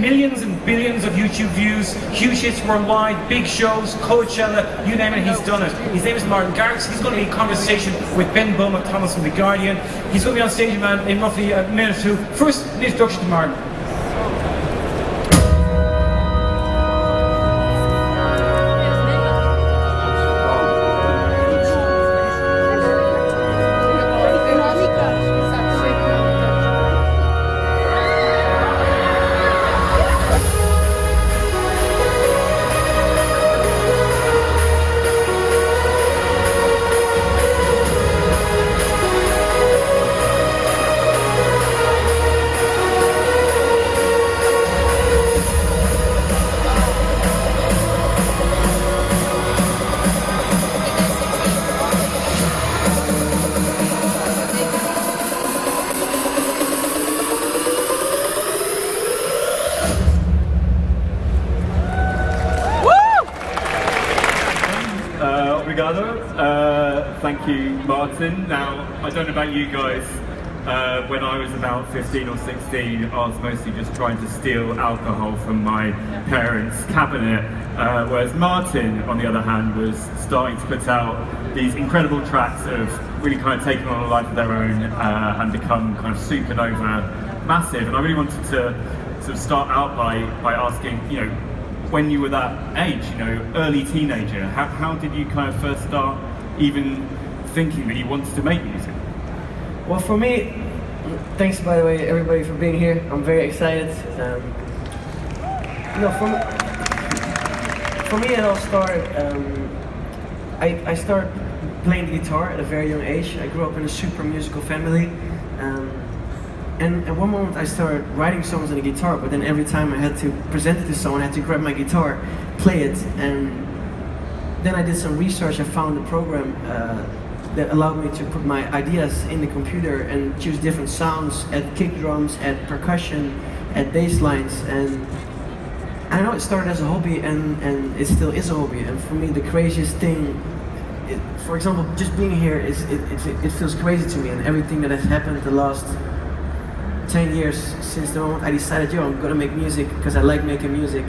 millions and billions of YouTube views, huge hits worldwide, big shows, Coachella, you name it, he's done it. His name is Martin Garrix. He's going to be in conversation with Ben Beaumont Thomas from The Guardian. He's going to be on stage, in roughly a minute or two. First, an introduction to Martin. Don't know about you guys. Uh, when I was about 15 or 16, I was mostly just trying to steal alcohol from my parents' cabinet. Uh, whereas Martin, on the other hand, was starting to put out these incredible tracks of really kind of taking on a life of their own uh, and become kind of supernova massive. And I really wanted to sort of start out by, by asking, you know, when you were that age, you know, early teenager, how, how did you kind of first start even thinking that you wanted to make music? Well, for me, thanks by the way, everybody, for being here. I'm very excited. Um, for me, for me, it all started. Um, I, I started playing the guitar at a very young age. I grew up in a super musical family. Um, and at one moment I started writing songs on the guitar, but then every time I had to present it to someone, I had to grab my guitar, play it, and then I did some research. I found a program uh, that allowed me to put my ideas in the computer and choose different sounds, at kick drums, at percussion, at bass lines, and I know it started as a hobby and, and it still is a hobby. And for me, the craziest thing, it, for example, just being here is it, it, it feels crazy to me, and everything that has happened the last 10 years since the moment I decided, yo, I'm gonna make music because I like making music.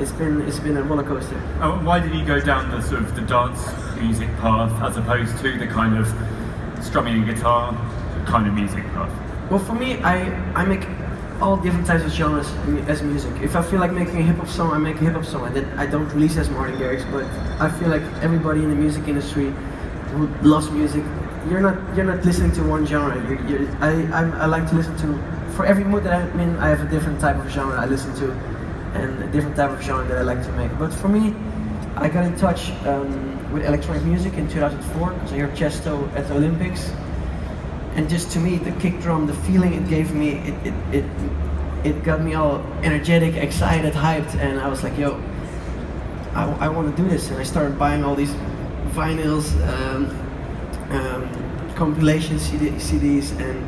It's been it's been a roller coaster. Uh, why did you go down the sort of the dance music path as opposed to the kind of strumming a guitar kind of music path? Well, for me, I I make all different types of genres as music. If I feel like making a hip hop song, I make a hip hop song. I, I don't release as Martin Garrix, but I feel like everybody in the music industry who loves music, you're not you're not listening to one genre. You're, you're, I I'm, I like to listen to for every mood that I'm in. I have a different type of genre I listen to, and a different type of genre that I like to make. But for me, I got in touch um, with electronic music in 2004 because I heard Tiësto at the Olympics, and just to me, the kick drum, the feeling it gave me, it it it, it got me all energetic, excited, hyped, and I was like, yo, I, I want to do this, and I started buying all these vinyls, um, um, compilation CD, CDs, and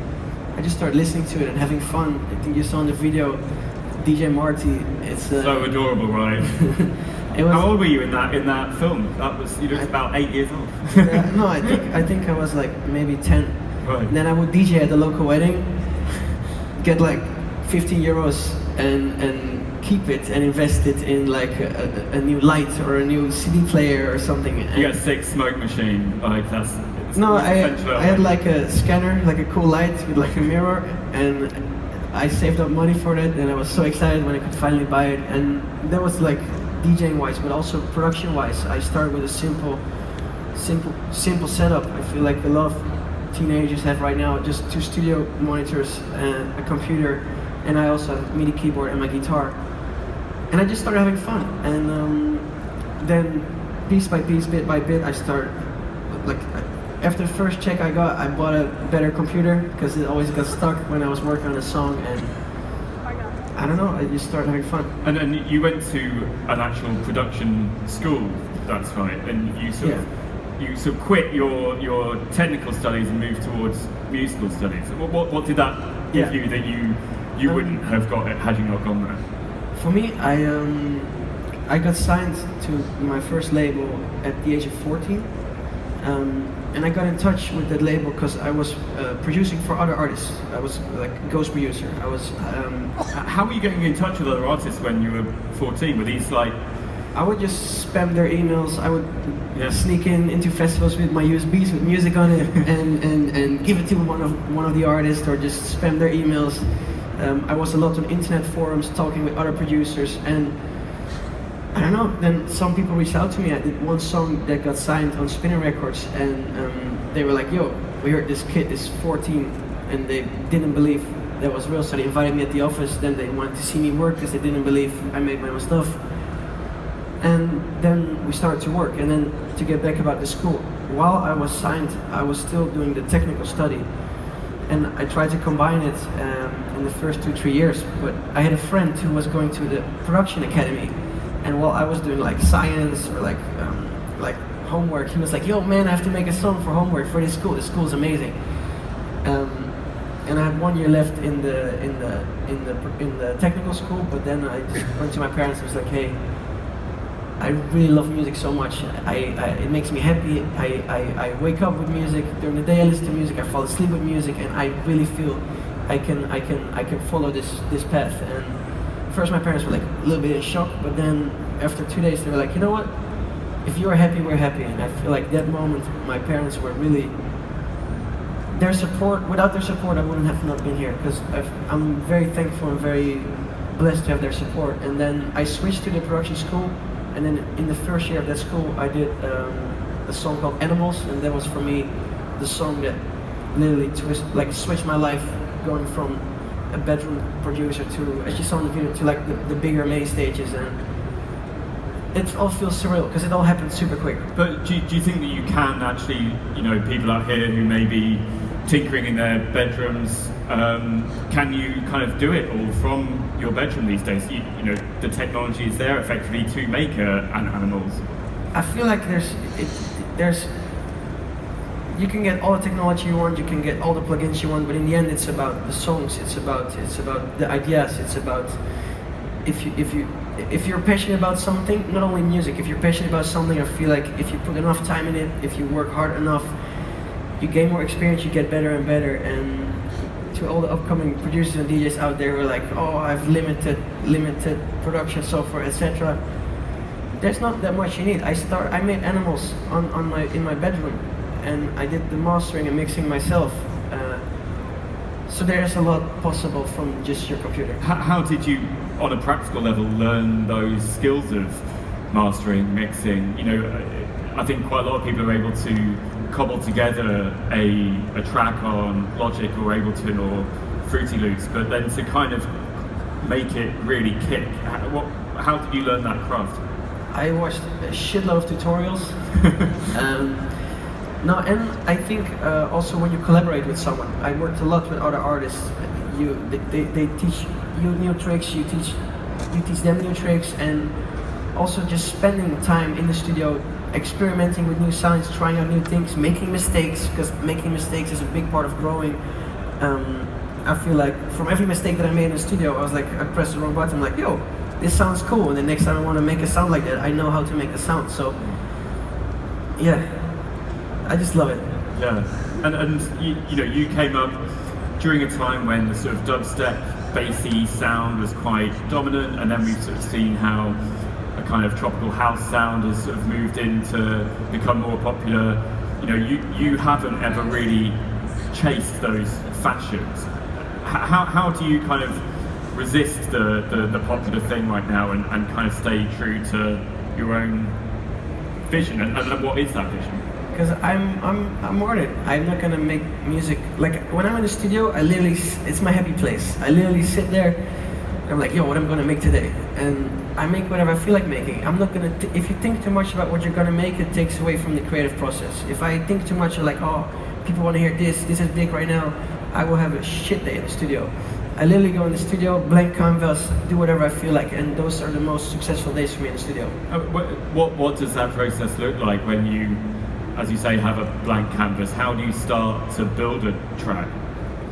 I just started listening to it and having fun. I think you saw in the video, DJ Marty. It's uh, So adorable, right? it was, How old were you in that in that film? That was you looked about eight years old. Uh, no, I think I think I was like maybe ten. Right. And then I would DJ at the local wedding, get like 15 euros and and keep it and invest it in like a, a, new light or a new CD player or something. You got a sick smoke machine, like that's. no, I, I had like a scanner, like a cool light with like a mirror, and I saved up money for it and I was so excited when I could finally buy it. And that was like DJing wise, but also production wise. I started with a simple, simple, simple setup. I feel like a lot of teenagers have right now just two studio monitors, and a computer, and I also have MIDI keyboard and my guitar. And I just started having fun, and um, then piece by piece, bit by bit, I started like after the first check I got, I bought a better computer because it always got stuck when I was working on a song, and I don't know, I just started having fun. And then you went to an actual production school, that's right, and you sort of you sort of quit your your technical studies and moved towards musical studies. What what, what did that give Yeah. you that you you Um, wouldn't have got it had you not gone there? For me, I um, I got signed to my first label at the age of 14. Um, and I got in touch with that label because I was uh, producing for other artists. I was like ghost producer. I was. Um, How were you getting in touch with other artists when you were 14? Were these like, I would just spam their emails. I would Yeah. sneak in into festivals with my USBs with music on it, and, and, and give it to one of one of the artists, or just spam their emails. Um, I was a lot on internet forums talking with other producers, and I don't know. Then some people reached out to me. I did one song that got signed on Spinning Records, and um, they were like, "Yo, we heard this kid is 14," and they didn't believe that was real. So they invited me at the office. Then they wanted to see me work because they didn't believe I made my own stuff. And then we started to work. And then to get back about the school, while I was signed, I was still doing the technical study. And I tried to combine it um, in the first two, three years. But I had a friend who was going to the production academy. And while I was doing like science or like, um, like homework, he was like, yo man, I have to make a song for homework for this school. This school is amazing. Um, and I had one year left in the in the in the in the technical school, but then I went to my parents and was like, hey, I really love music so much. I, I it makes me happy. I, I, I wake up with music during the day. I listen to music. I fall asleep with music, and I really feel I can I can I can follow this this path. And first, my parents were like a little bit in shock, but then after two days, they were like, you know what? If you are happy, we're happy. And I feel like that moment, my parents were really their support. Without their support, I wouldn't have not been here because I'm very thankful and very blessed to have their support. And then I switched to the production school, and then in the first year of that school, I did um, a song called Animals, and that was for me the song that literally twist, like switched my life, going from a bedroom producer to, as you saw in the video, to like the, the bigger main stages, and it all feels surreal because it all happened super quick. but do you, do you think that you can actually, you know, people out here who may be tinkering in their bedrooms, um, can you kind of do it all from your bedroom these days? You, you know, the technology is there effectively to make uh, an animals. I feel like there's it, there's you can get all the technology you want, you can get all the plugins you want, but in the end, it's about the songs. It's about it's about the ideas. It's about if you if you if you're passionate about something, not only music. If you're passionate about something, I feel like if you put enough time in it, if you work hard enough, you gain more experience. You get better and better. And to all the upcoming producers and DJs out there who are like, oh, I've limited limited production software, etc there's not that much you need. I start. I made animals on, on my in my bedroom, and I did the mastering and mixing myself. Uh, so there's a lot possible from just your computer. How, how did you, on a practical level, learn those skills of mastering, mixing? You know, I think quite a lot of people are able to cobble together a, a track on Logic or Ableton or Fruity Loops, but then to kind of make it really kick, how, what, how did you learn that craft? I watched a shitload of tutorials. um, no, and I think uh, also when you collaborate with someone, I worked a lot with other artists. You, they, they, teach you new tricks. You teach, you teach them new tricks, and also just spending time in the studio, experimenting with new sounds, trying out new things, making mistakes. Because making mistakes is a big part of growing. Um, I feel like from every mistake that I made in the studio, I was like, I pressed the wrong button. Like, yo, this sounds cool. And the next time I want to make a sound like that, I know how to make the sound. So, yeah, I just love it. Yeah, and, and you, you know, you came up during a time when the sort of dubstep, bassy sound was quite dominant, and then we've sort of seen how a kind of tropical house sound has sort of moved in to become more popular. You know, you, you haven't ever really chased those fashions. How, how do you kind of resist the, the, the popular thing right now and, and kind of stay true to your own vision? And, and what is that vision? Because I'm, I'm, I'm it. I'm not gonna make music like when I'm in the studio. I literally, it's my happy place. I literally sit there. I'm like, yo, what am I'm gonna make today, and I make whatever I feel like making. I'm not gonna. If you think too much about what you're gonna make, it takes away from the creative process. If I think too much, like, oh, people want to hear this. This is big right now. I will have a shit day in the studio. I literally go in the studio, blank canvas, do whatever I feel like, and those are the most successful days for me in the studio. Uh, what, what does that process look like when you, as you say, have a blank canvas? How do you start to build a track?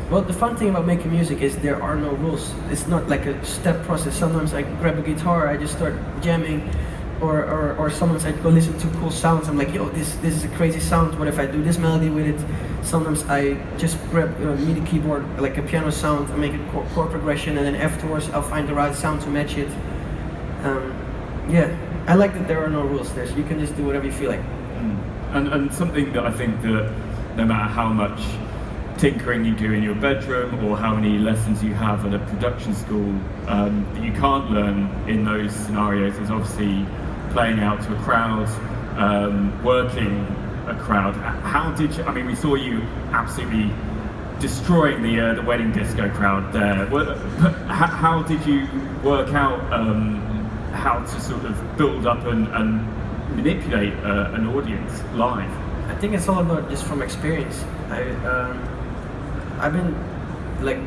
Well, the fun thing about making music is there are no rules. It's not like a step process. Sometimes I grab a guitar, I just start jamming. or, or, or go listen to cool sounds. I'm like, yo, this this is a crazy sound. What if I do this melody with it? Sometimes I just grab a MIDI keyboard, like a piano sound, and make a chord, chord progression, and then afterwards I'll find the right sound to match it. Um, yeah, I like that there are no rules. There's you can just do whatever you feel like. And, and something that I think that no matter how much tinkering you do in your bedroom or how many lessons you have at a production school, um, that you can't learn in those scenarios is obviously playing out to a crowd, um, working a crowd. How did you, I mean, we saw you absolutely destroying the uh, the wedding disco crowd there. How, did you work out um, how to sort of build up and, and manipulate uh, an audience live? I think it's all about just from experience. I um, I've been like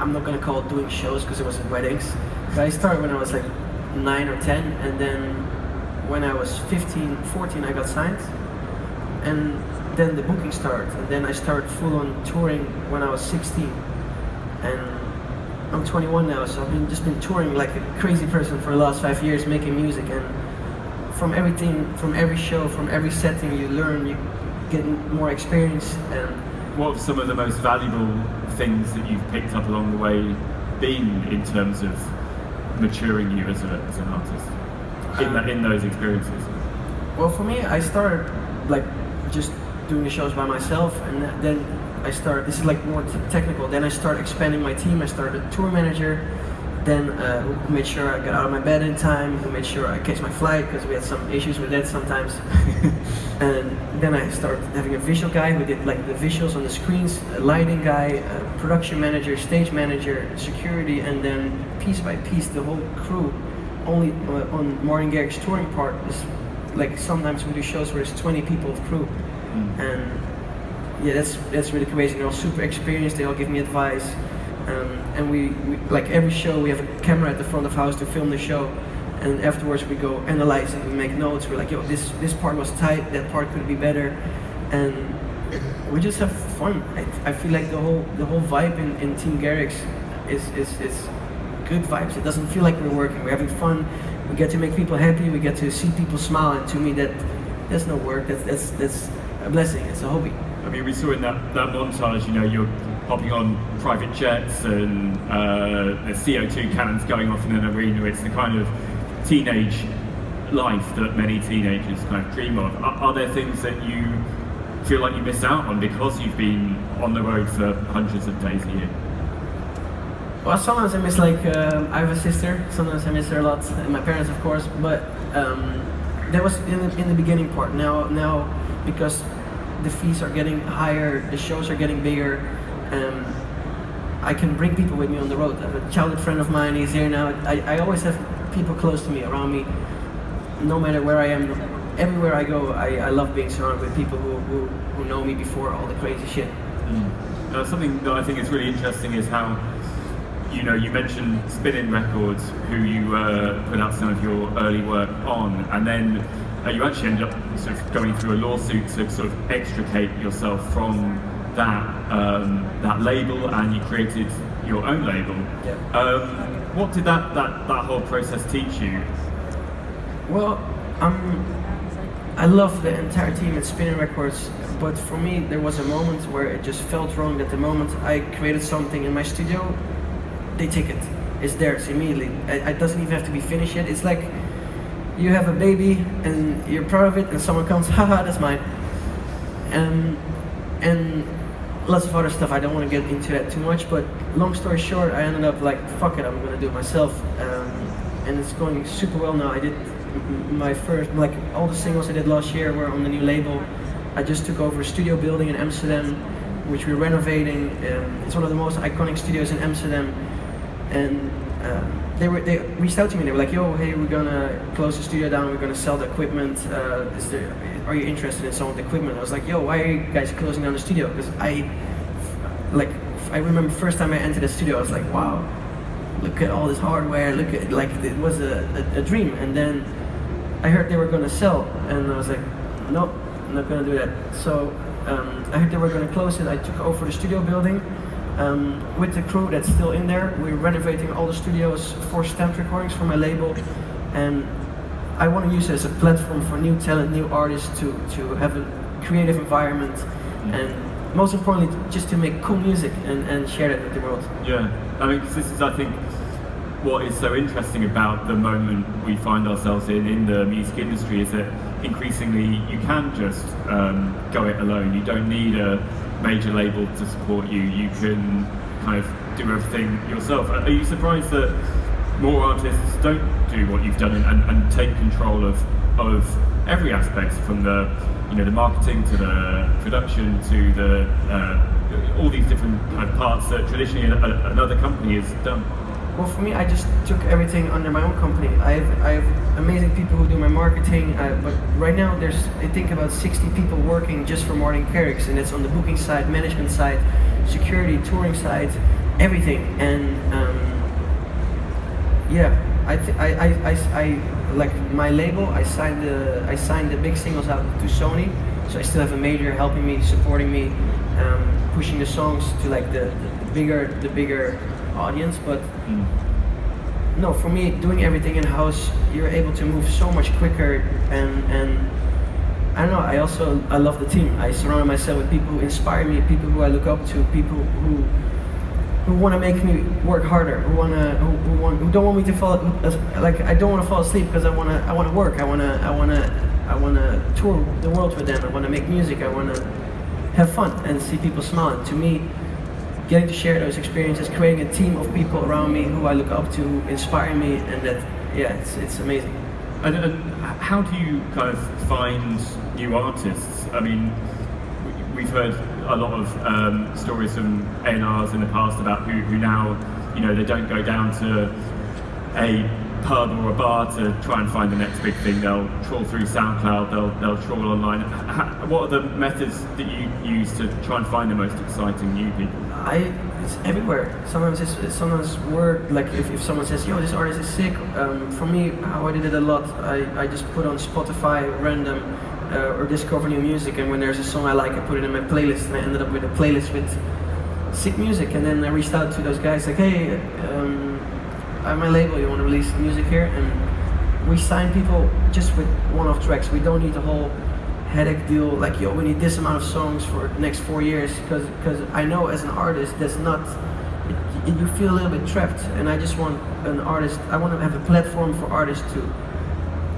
I'm not gonna call it doing shows because it was weddings. But I started when I was like nine or ten, and then when I was 15, 14, I got signed, and then the booking started, and then I started full on touring when I was 16, and I'm 21 now, so I've been just been touring like a crazy person for the last five years, making music, and from everything, from every show, from every setting, you learn, you get more experience, and What have some of the most valuable things that you've picked up along the way been in terms of maturing you as, a, as an artist in, that, in those experiences? Well, for me, I started like just doing the shows by myself, and then I started. This is like more t- technical. Then I started expanding my team. I started a tour manager. Then uh, who made sure I got out of my bed in time. Who made sure I catch my flight because we had some issues with that sometimes. and then I started having a visual guy who did like the visuals on the screens, a lighting guy, a production manager, stage manager, security, and then piece by piece the whole crew. Only uh, on Martin Garrix's touring part is like sometimes we do shows where it's 20 people of crew, and yeah, that's that's really crazy. They're all super experienced. They all give me advice, um, and we, we like every show we have a camera at the front of house to film the show, and afterwards we go analyze it. We make notes. We're like, yo, this this part was tight. That part could be better, and we just have fun. I, I feel like the whole the whole vibe in, in Team Garrix is, is is good vibes. It doesn't feel like we're working. We're having fun. We get to make people happy. We get to see people smile. And to me, that that's no work. That's that's that's a blessing. It's a hobby. I mean, we saw in that, that montage, you know, you're hopping on private jets and uh, the CO2 cannons going off in an arena. It's the kind of teenage life that many teenagers kind of dream of. Are, are there things that you feel like you miss out on because you've been on the road for hundreds of days a year? Well, sometimes I miss like um I have a sister. Sometimes I miss her a lot, and my parents, of course. But um, that was in the, in the beginning part. Now, now because the fees are getting higher, the shows are getting bigger. Um, I can bring people with me on the road. A childhood friend of mine. He's here now. I, I always have people close to me, around me, no matter where I am. Everywhere I go, I, I love being surrounded with people who, who, who know me before all the crazy shit. Uh, something that I think is really interesting is how, you know, you mentioned Spinning Records, who you uh, put out some of your early work on, and then uh, you actually ended up sort of going through a lawsuit to sort of extricate yourself from that um, that label, and you created your own label. Yeah. Um, what did that, that, that whole process teach you? Well, um, I love the entire team at Spinning Records, but for me there was a moment where it just felt wrong. That the moment I created something in my studio, they take it. It's theirs immediately. It, it doesn't even have to be finished yet. It's like you have a baby and you're proud of it, and someone comes, haha, that's mine. And and lots of other stuff. I don't want to get into that too much, but long story short, I ended up like, fuck it, I'm gonna do it myself. Um, and it's going super well now. I did my first, like all the singles I did last year were on the new label. I just took over a studio building in Amsterdam, which we're renovating. Um, it's one of the most iconic studios in Amsterdam, and um, they were they reached out to me. They were like, "Yo, hey, we're gonna close the studio down. We're gonna sell the equipment. Uh, is there, are you interested in some of the equipment?" I was like, "Yo, why are you guys closing down the studio?" Because I, like, I remember first time I entered the studio, I was like, "Wow, look at all this hardware. Look at like it was a, a, a dream." And then I heard they were gonna sell, and I was like, "Nope, I'm not gonna do that." So um, I heard they were gonna close it. I took over the studio building um, with the crew that's still in there. We're renovating all the studios for stamped recordings for my label, and I want to use it as a platform for new talent, new artists to to have a creative environment, and most importantly, just to make cool music and, and share it with the world. Yeah, I mean, 'cause this is, I think, what is so interesting about the moment we find ourselves in in the music industry is that increasingly you can just um, go it alone. You don't need a major label to support you. You can kind of do everything yourself. Are you surprised that more artists don't do what you've done and, and, take control of of every aspect from the you know the marketing to the production to the uh, all these different kind of parts that traditionally another company has done. Well, for me, I just took everything under my own company. I have, I have amazing people who do my marketing, uh, but right now there's, I think, about 60 people working just for Martin Garrix, and it's on the booking side, management side, security, touring side, everything. And um, yeah, I, th- I, I, I, I, like my label, I signed the, I signed the big singles out to Sony, so I still have a major helping me, supporting me, um, pushing the songs to like the, the bigger, the bigger audience, but no, for me, doing everything in house, you're able to move so much quicker, and and I don't know. I also I love the team. I surround myself with people who inspire me, people who I look up to, people who who want to make me work harder, who wanna who, who want who don't want me to fall like I don't want to fall asleep because I wanna I wanna work. I wanna I wanna I wanna tour the world with them. I wanna make music. I wanna have fun and see people smiling. To me, getting to share those experiences, creating a team of people around me who I look up to, inspire me, and that, yeah, it's, it's amazing. And, and uh, how do you kind of find new artists? I mean, we've heard a lot of um, stories from A&Rs in the past about who, who now, you know, they don't go down to a pub or a bar to try and find the next big thing. They'll trawl through SoundCloud, they'll, they'll trawl online. H- what are the methods that you use to try and find the most exciting new people? I, it's everywhere. Sometimes it's, sometimes word, like if, if someone says, yo, this artist is sick, um, for me, how I did it a lot, I, I just put on Spotify random uh, or discover new music, and when there's a song I like, I put it in my playlist, and I ended up with a playlist with sick music, and then I reached out to those guys, like, hey, um, I'm my label, you want to release music here? And we sign people just with one-off tracks. We don't need a whole headache deal, like, yo, we need this amount of songs for the next four years, because because I know as an artist, that's not, it, you feel a little bit trapped, and I just want an artist, I want to have a platform for artists to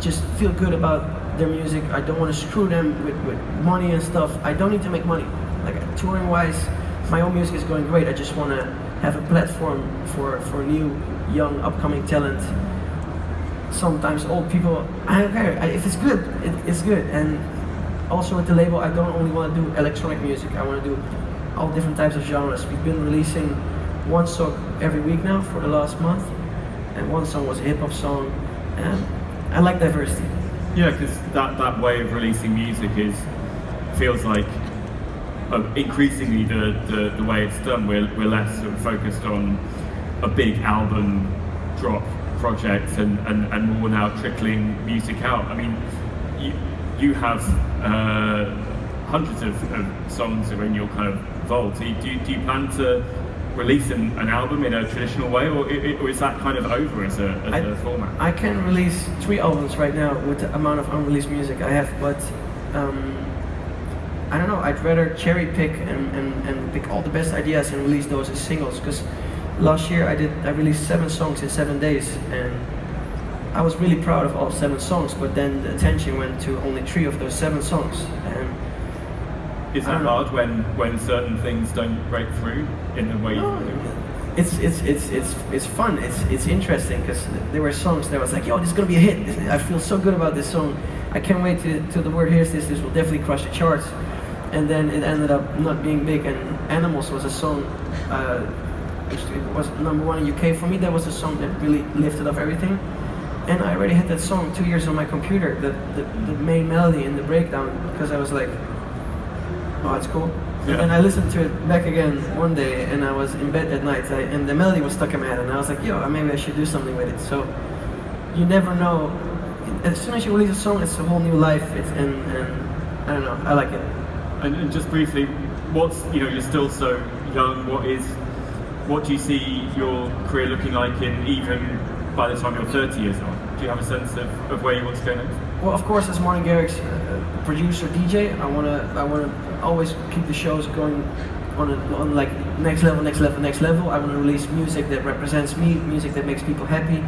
just feel good about their music. I don't want to screw them with, with money and stuff. I don't need to make money. Like touring wise, my own music is going great. I just want to have a platform for, for new, young, upcoming talent. Sometimes old people, I don't care. If it's good, it, it's good. And also with the label, I don't only want to do electronic music. I want to do all different types of genres. We've been releasing one song every week now for the last month, and one song was a hip hop song. And I like diversity. Yeah, because that, that way of releasing music is feels like uh, increasingly the, the, the way it's done. We're, we're less sort of focused on a big album drop project and, and, and more now trickling music out. I mean, you, you have uh, hundreds of, of songs are in your kind of vault. Do you, do you plan to release an, an album in a traditional way, or, or is that kind of over as a, as I- a format? I can release three albums right now with the amount of unreleased music I have, but um, I don't know. I'd rather cherry pick and, and, and pick all the best ideas and release those as singles. Because last year I did I released seven songs in seven days, and I was really proud of all seven songs. But then the attention went to only three of those seven songs, and Is that hard when, when certain things don't break through in the way you No, do? it's it's it's it's it's fun. It's it's interesting because there were songs that I was like, yo, this is gonna be a hit. This- I feel so good about this song. I can't wait to to the word hears this. This will definitely crush the charts. And then it ended up not being big. And Animals was a song. Uh, which was number one in UK for me. That was a song that really lifted up everything. And I already had that song two years on my computer, the, the, the main melody and the breakdown, because I was like, oh, it's cool. Yeah. And then I listened to it back again one day, and I was in bed at night, I, and the melody was stuck in my head, and I was like, yo, maybe I should do something with it. So you never know. As soon as you release a song, it's a whole new life. It's and, and I don't know. I like it. And, and just briefly, what's you know you're still so young. What is what do you see your career looking like in even by the time you're 30 years old? do you have a sense of, of where you want to go next? Well, of course, as Martin Garrix, uh, producer, DJ, I wanna, I wanna always keep the shows going on, a, on like next level, next level, next level. I wanna release music that represents me, music that makes people happy,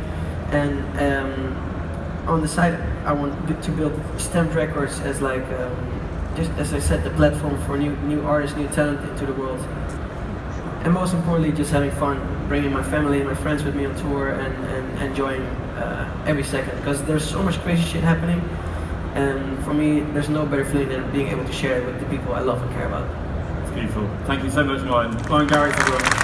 and um, on the side, I want to build Stamped Records as like, um, just as I said, the platform for new, new artists, new talent into the world. And most importantly, just having fun, bringing my family and my friends with me on tour and, and enjoying uh, every second. Because there's so much crazy shit happening. And for me, there's no better feeling than being able to share it with the people I love and care about. It's beautiful. Thank you so much, Martin. Martin Garrix, everyone.